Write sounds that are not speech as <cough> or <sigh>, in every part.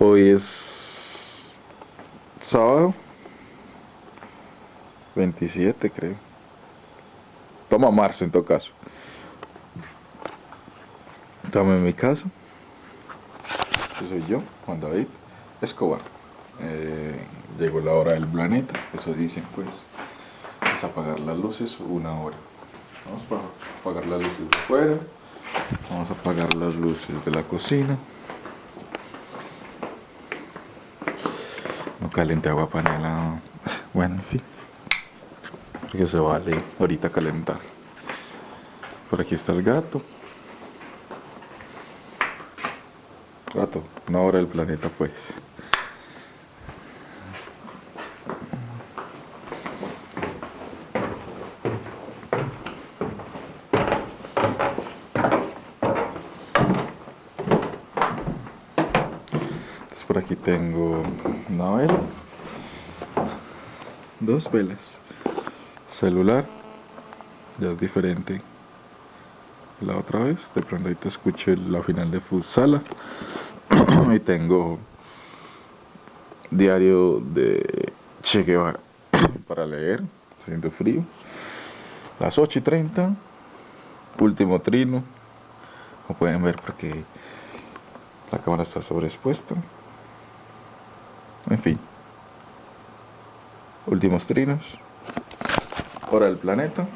Hoy es sábado 27 creo. Toma marzo en todo caso. Estamos en mi casa. Yo soy yo, Juan David Escobar. Eh, llegó la hora del planeta, eso dicen pues. Es apagar las luces una hora. Vamos a apagar las luces de afuera. Vamos a apagar las luces de la cocina. Caliente agua panela. <sighs> Bueno, en fin. Porque se vale ahorita calentar. Por aquí está el gato. Gato, una hora del planeta pues. Por aquí tengo una vela. Dos velas. Celular. Ya es diferente la otra vez. De pronto ahí te escuché la final de Futsala. <clears throat> y tengo diario de Che Guevara <clears throat> para leer, haciendo frío. Las 8 y 30, último trino. Como pueden ver porque la cámara está sobreexpuesta. En fin. Últimos trinos. Hora del planeta.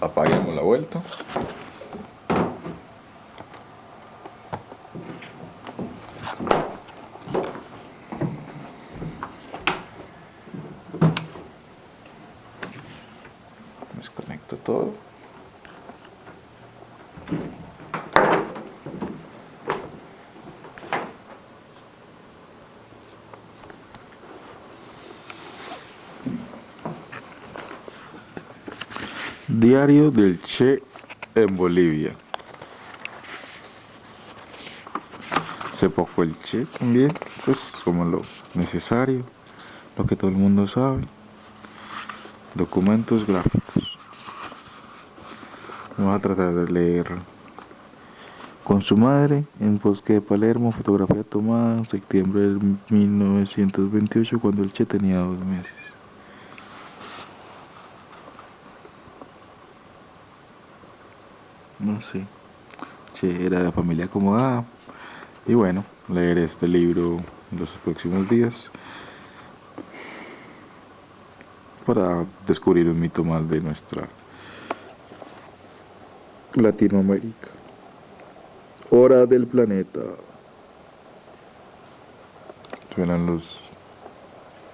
Apaguemos la vuelta. Desconecto todo. Diario del Che en Bolivia. Se poco el Che también, pues como lo necesario, lo que todo el mundo sabe. Documentos gráficos. Vamos a tratar de leer. Con su madre, en Bosque de Palermo, fotografía tomada en septiembre de 1928, cuando el Che tenía dos meses. No sé, Che era de familia acomodada. Y bueno, leer este libro en los próximos días para descubrir un mito más de nuestra Latinoamérica. Hora del planeta. Suenan los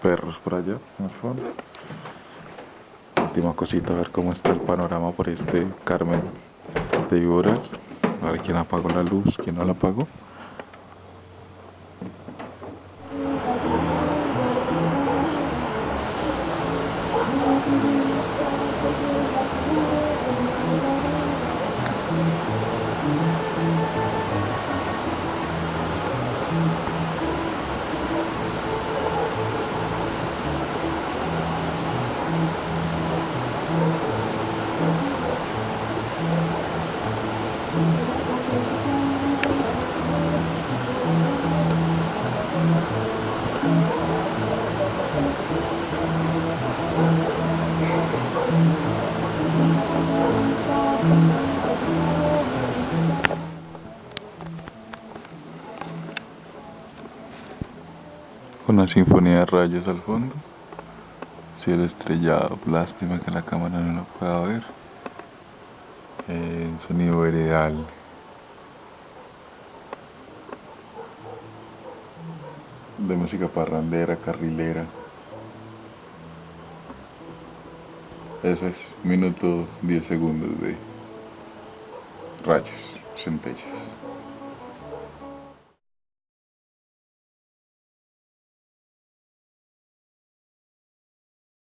perros por allá, en el fondo. Última cosita, a ver cómo está el panorama por este Carmen de llorar. A ver quién apagó la luz, quién no la apagó. Una sinfonía de rayos al fondo. Cielo estrellado, lástima que la cámara no lo pueda ver. El sonido veredal. De música parrandera, carrilera. Eso es, minuto 10 segundos de rayos, centellas.